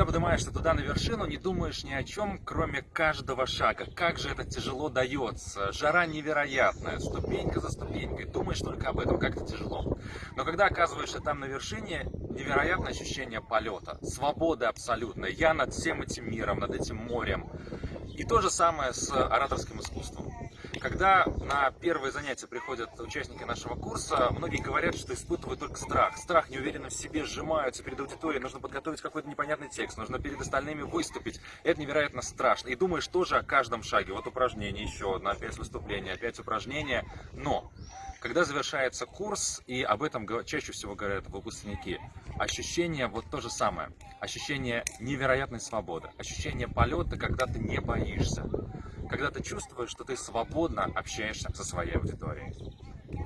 когда поднимаешься туда на вершину, не думаешь ни о чем, кроме каждого шага. Как же это тяжело дается. Жара невероятная, ступенька за ступенькой. Думаешь только об этом, как это тяжело. Но когда оказываешься там на вершине, невероятное ощущение полета, свободы абсолютной. Я над всем этим миром, над этим морем. И то же самое с ораторским искусством. Когда на первые занятия приходят участники нашего курса, многие говорят, что испытывают только страх. Страх, неуверенно в себе, сжимаются перед аудиторией, нужно подготовить какой-то непонятный текст, нужно перед остальными выступить. Это невероятно страшно. И думаешь тоже о каждом шаге. Вот упражнение, еще одно, опять выступление, опять упражнение. Но когда завершается курс, и об этом чаще всего говорят выпускники, ощущение вот то же самое. Ощущение невероятной свободы, ощущение полета, когда ты не боишься когда ты чувствуешь, что ты свободно общаешься со своей аудиторией.